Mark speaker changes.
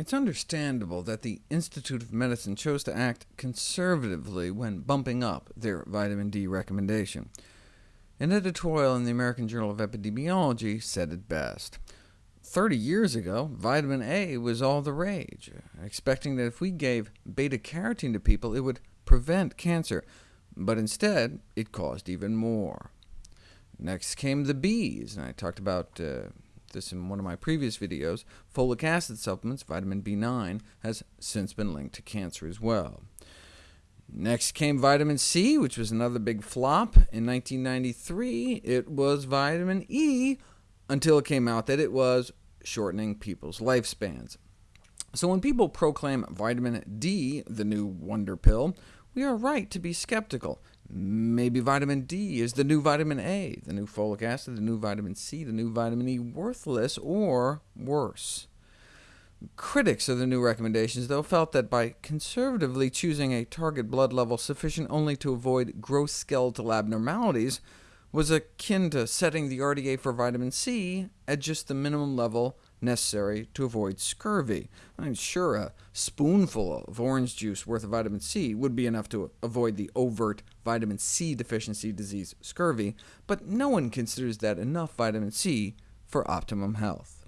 Speaker 1: It's understandable that the Institute of Medicine chose to act conservatively when bumping up their vitamin D recommendation. An editorial in the American Journal of Epidemiology said it best. 30 years ago, vitamin A was all the rage, expecting that if we gave beta-carotene to people, it would prevent cancer, but instead it caused even more. Next came the B's, and I talked about uh, this in one of my previous videos, folic acid supplements, vitamin B9, has since been linked to cancer as well. Next came vitamin C, which was another big flop. In 1993, it was vitamin E, until it came out that it was shortening people's lifespans. So when people proclaim vitamin D the new wonder pill, we are right to be skeptical. Maybe vitamin D is the new vitamin A, the new folic acid, the new vitamin C, the new vitamin E worthless, or worse. Critics of the new recommendations, though, felt that by conservatively choosing a target blood level sufficient only to avoid gross skeletal abnormalities was akin to setting the RDA for vitamin C at just the minimum level necessary to avoid scurvy. I'm sure, a spoonful of orange juice worth of vitamin C would be enough to avoid the overt vitamin C deficiency disease scurvy, but no one considers that enough vitamin C for optimum health.